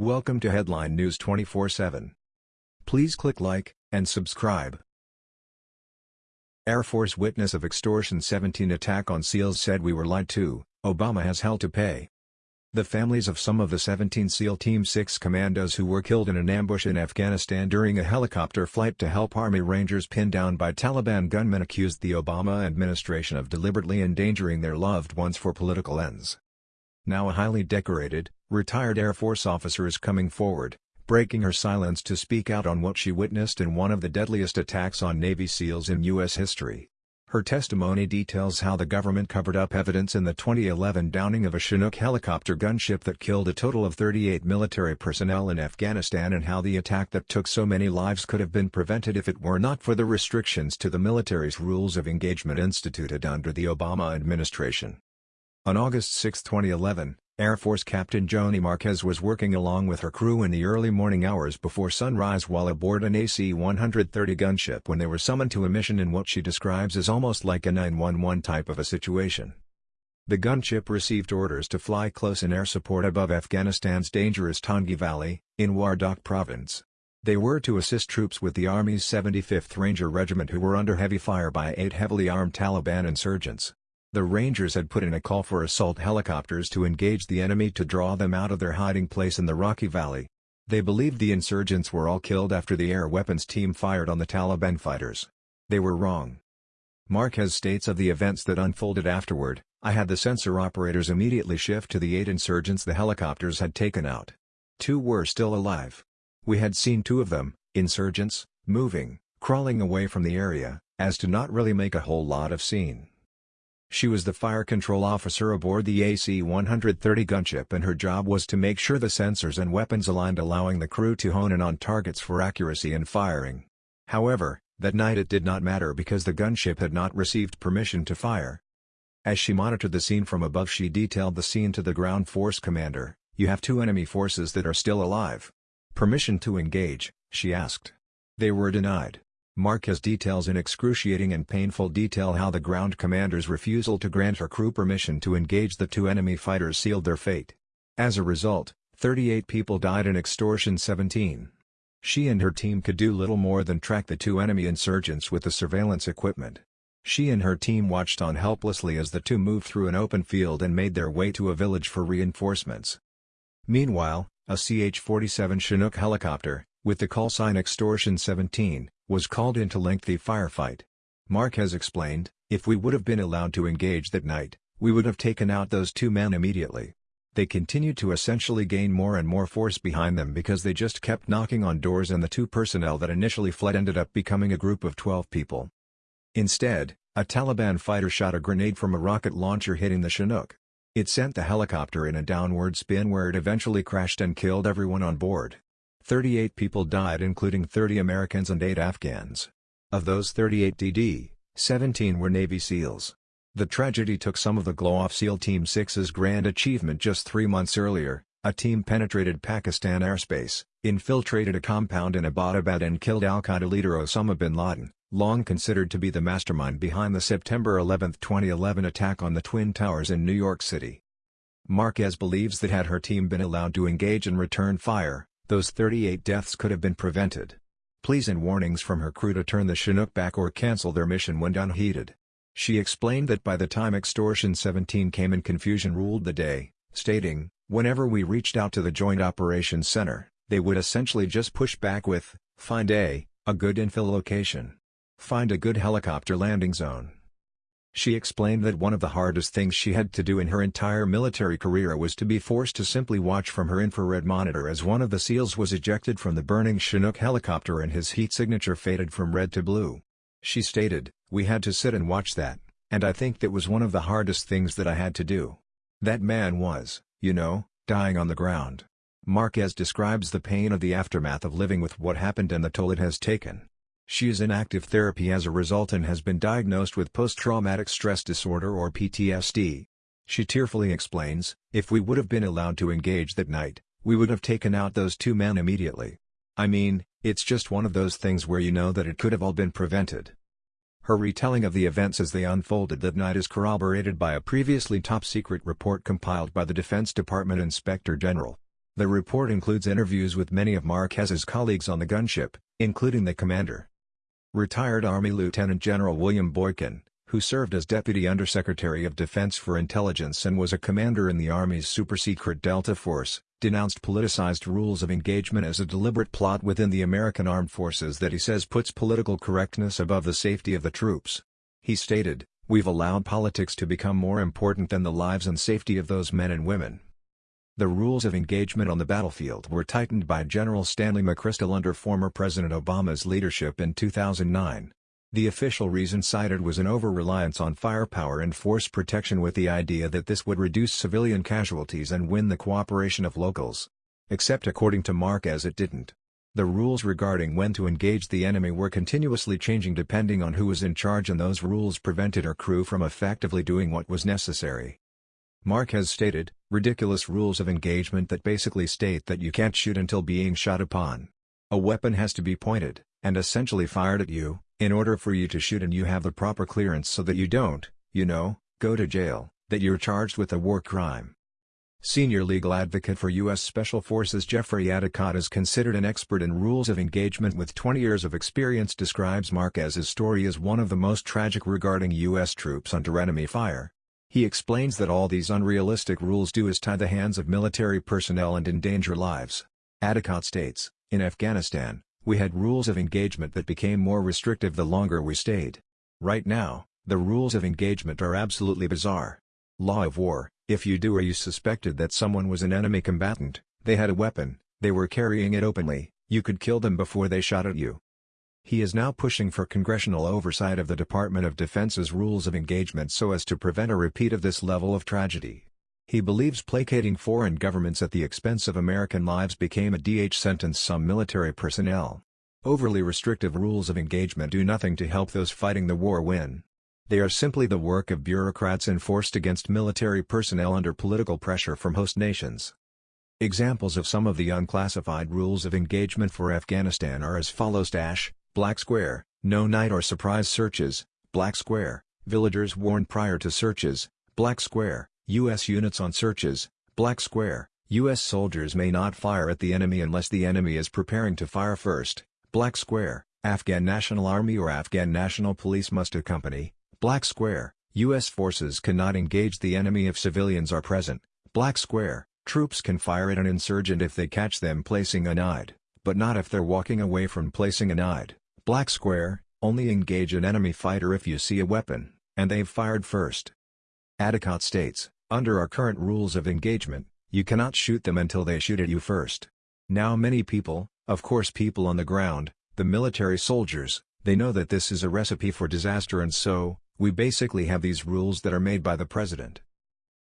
Welcome to Headline News 24/7. Please click like and subscribe. Air Force witness of extortion 17 attack on SEALs said we were lied to, Obama has hell to pay. The families of some of the 17 SEAL Team 6 commandos who were killed in an ambush in Afghanistan during a helicopter flight to help Army Rangers pinned down by Taliban gunmen accused the Obama administration of deliberately endangering their loved ones for political ends. Now a highly decorated, retired Air Force officer is coming forward, breaking her silence to speak out on what she witnessed in one of the deadliest attacks on Navy SEALs in U.S. history. Her testimony details how the government covered up evidence in the 2011 downing of a Chinook helicopter gunship that killed a total of 38 military personnel in Afghanistan and how the attack that took so many lives could have been prevented if it were not for the restrictions to the military's rules of engagement instituted under the Obama administration. On August 6, 2011, Air Force Captain Joni Marquez was working along with her crew in the early morning hours before sunrise while aboard an AC-130 gunship when they were summoned to a mission in what she describes as almost like a 911 type of a situation. The gunship received orders to fly close in air support above Afghanistan's dangerous Tangi Valley, in Wardak province. They were to assist troops with the Army's 75th Ranger Regiment who were under heavy fire by eight heavily armed Taliban insurgents. The Rangers had put in a call for assault helicopters to engage the enemy to draw them out of their hiding place in the Rocky Valley. They believed the insurgents were all killed after the air weapons team fired on the Taliban fighters. They were wrong. Marquez states of the events that unfolded afterward, I had the sensor operators immediately shift to the eight insurgents the helicopters had taken out. Two were still alive. We had seen two of them, insurgents, moving, crawling away from the area, as to not really make a whole lot of scene. She was the fire control officer aboard the AC-130 gunship and her job was to make sure the sensors and weapons aligned allowing the crew to hone in on targets for accuracy in firing. However, that night it did not matter because the gunship had not received permission to fire. As she monitored the scene from above she detailed the scene to the ground force commander, you have two enemy forces that are still alive. Permission to engage, she asked. They were denied. Marquez details in excruciating and painful detail how the ground commander's refusal to grant her crew permission to engage the two enemy fighters sealed their fate. As a result, 38 people died in extortion 17. She and her team could do little more than track the two enemy insurgents with the surveillance equipment. She and her team watched on helplessly as the two moved through an open field and made their way to a village for reinforcements. Meanwhile, a CH-47 Chinook helicopter, with the call sign Extortion 17, was called into lengthy firefight. Marquez explained, if we would have been allowed to engage that night, we would have taken out those two men immediately. They continued to essentially gain more and more force behind them because they just kept knocking on doors and the two personnel that initially fled ended up becoming a group of 12 people. Instead, a Taliban fighter shot a grenade from a rocket launcher hitting the Chinook. It sent the helicopter in a downward spin where it eventually crashed and killed everyone on board. 38 people died including 30 Americans and 8 Afghans. Of those 38 DD, 17 were Navy SEALs. The tragedy took some of the glow off SEAL Team 6's grand achievement just three months earlier, a team penetrated Pakistan airspace, infiltrated a compound in Abbottabad and killed al-Qaeda leader Osama bin Laden, long considered to be the mastermind behind the September 11, 2011 attack on the Twin Towers in New York City. Marquez believes that had her team been allowed to engage and return fire, those 38 deaths could have been prevented. Pleas and warnings from her crew to turn the Chinook back or cancel their mission went unheeded. She explained that by the time Extortion 17 came in confusion ruled the day, stating, whenever we reached out to the Joint Operations Center, they would essentially just push back with, find a, a good infill location. Find a good helicopter landing zone. She explained that one of the hardest things she had to do in her entire military career was to be forced to simply watch from her infrared monitor as one of the SEALs was ejected from the burning Chinook helicopter and his heat signature faded from red to blue. She stated, we had to sit and watch that, and I think that was one of the hardest things that I had to do. That man was, you know, dying on the ground. Marquez describes the pain of the aftermath of living with what happened and the toll it has taken. She is in active therapy as a result and has been diagnosed with post-traumatic stress disorder or PTSD. She tearfully explains, if we would have been allowed to engage that night, we would have taken out those two men immediately. I mean, it's just one of those things where you know that it could have all been prevented. Her retelling of the events as they unfolded that night is corroborated by a previously top-secret report compiled by the Defense Department Inspector General. The report includes interviews with many of Marquez's colleagues on the gunship, including the commander. Retired Army Lieutenant General William Boykin, who served as Deputy Undersecretary of Defense for Intelligence and was a commander in the Army's super-secret Delta Force, denounced politicized rules of engagement as a deliberate plot within the American armed forces that he says puts political correctness above the safety of the troops. He stated, We've allowed politics to become more important than the lives and safety of those men and women. The rules of engagement on the battlefield were tightened by General Stanley McChrystal under former President Obama's leadership in 2009. The official reason cited was an over-reliance on firepower and force protection with the idea that this would reduce civilian casualties and win the cooperation of locals. Except according to Marquez it didn't. The rules regarding when to engage the enemy were continuously changing depending on who was in charge and those rules prevented our crew from effectively doing what was necessary. Marquez stated, ridiculous rules of engagement that basically state that you can't shoot until being shot upon. A weapon has to be pointed, and essentially fired at you, in order for you to shoot and you have the proper clearance so that you don't, you know, go to jail, that you're charged with a war crime. Senior legal advocate for U.S. Special Forces Jeffrey Addicott is considered an expert in rules of engagement with 20 years of experience describes Marquez's story as one of the most tragic regarding U.S. troops under enemy fire. He explains that all these unrealistic rules do is tie the hands of military personnel and endanger lives. Addicott states, in Afghanistan, we had rules of engagement that became more restrictive the longer we stayed. Right now, the rules of engagement are absolutely bizarre. Law of war, if you do or you suspected that someone was an enemy combatant, they had a weapon, they were carrying it openly, you could kill them before they shot at you. He is now pushing for congressional oversight of the Department of Defense's rules of engagement so as to prevent a repeat of this level of tragedy. He believes placating foreign governments at the expense of American lives became a DH sentence some military personnel. Overly restrictive rules of engagement do nothing to help those fighting the war win. They are simply the work of bureaucrats enforced against military personnel under political pressure from host nations. Examples of some of the unclassified rules of engagement for Afghanistan are as follows dash Black Square, no night or surprise searches, Black Square, villagers warned prior to searches, Black Square, U.S. units on searches, Black Square, U.S. soldiers may not fire at the enemy unless the enemy is preparing to fire first, Black Square, Afghan National Army or Afghan National Police must accompany, Black Square, U.S. forces cannot engage the enemy if civilians are present, Black Square, troops can fire at an insurgent if they catch them placing an IED, but not if they're walking away from placing an IED. Black Square, only engage an enemy fighter if you see a weapon, and they've fired first. Addicott states, under our current rules of engagement, you cannot shoot them until they shoot at you first. Now many people, of course people on the ground, the military soldiers, they know that this is a recipe for disaster and so, we basically have these rules that are made by the president.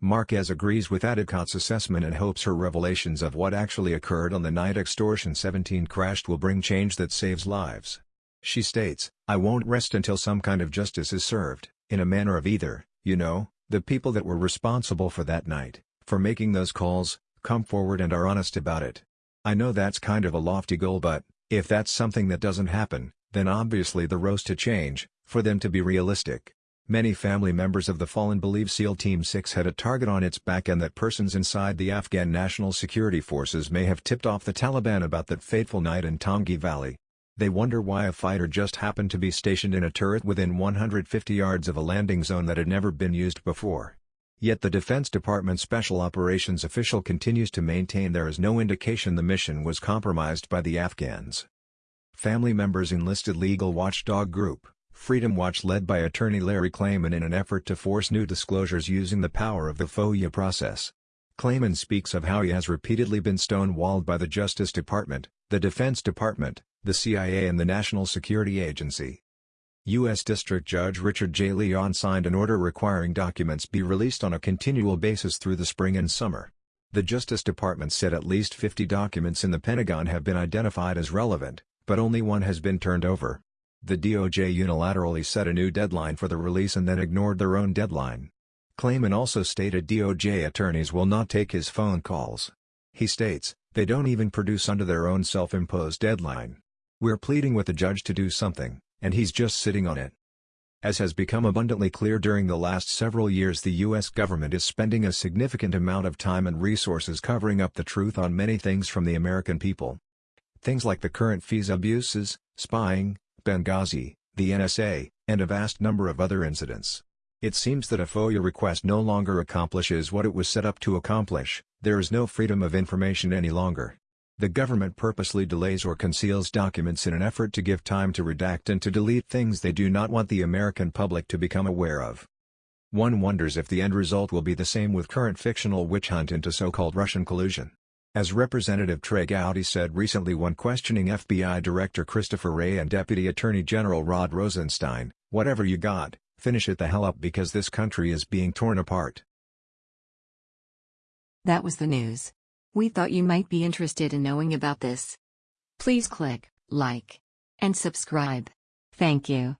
Marquez agrees with Addicott's assessment and hopes her revelations of what actually occurred on the night Extortion 17 crashed will bring change that saves lives. She states, I won't rest until some kind of justice is served, in a manner of either, you know, the people that were responsible for that night, for making those calls, come forward and are honest about it. I know that's kind of a lofty goal but, if that's something that doesn't happen, then obviously the roast to change, for them to be realistic. Many family members of the fallen believe SEAL Team 6 had a target on its back and that persons inside the Afghan National Security Forces may have tipped off the Taliban about that fateful night in Tangi Valley. They wonder why a fighter just happened to be stationed in a turret within 150 yards of a landing zone that had never been used before. Yet the Defense Department Special Operations official continues to maintain there is no indication the mission was compromised by the Afghans. Family members enlisted legal watchdog group, Freedom Watch led by attorney Larry Klayman in an effort to force new disclosures using the power of the FOIA process. Klayman speaks of how he has repeatedly been stonewalled by the Justice Department, the Defense Department, the CIA and the National Security Agency. U.S. District Judge Richard J. Leon signed an order requiring documents be released on a continual basis through the spring and summer. The Justice Department said at least 50 documents in the Pentagon have been identified as relevant, but only one has been turned over. The DOJ unilaterally set a new deadline for the release and then ignored their own deadline. Klayman also stated DOJ attorneys will not take his phone calls. He states, they don't even produce under their own self-imposed deadline. We're pleading with the judge to do something, and he's just sitting on it. As has become abundantly clear during the last several years the U.S. government is spending a significant amount of time and resources covering up the truth on many things from the American people. Things like the current FISA abuses, spying, Benghazi, the NSA, and a vast number of other incidents. It seems that a FOIA request no longer accomplishes what it was set up to accomplish, there is no freedom of information any longer. The government purposely delays or conceals documents in an effort to give time to redact and to delete things they do not want the American public to become aware of. One wonders if the end result will be the same with current fictional witch hunt into so-called Russian collusion. As Representative Trey Gowdy said recently when questioning FBI Director Christopher Wray and Deputy Attorney General Rod Rosenstein, whatever you got, finish it the hell up because this country is being torn apart. That was the news. We thought you might be interested in knowing about this. Please click like and subscribe. Thank you.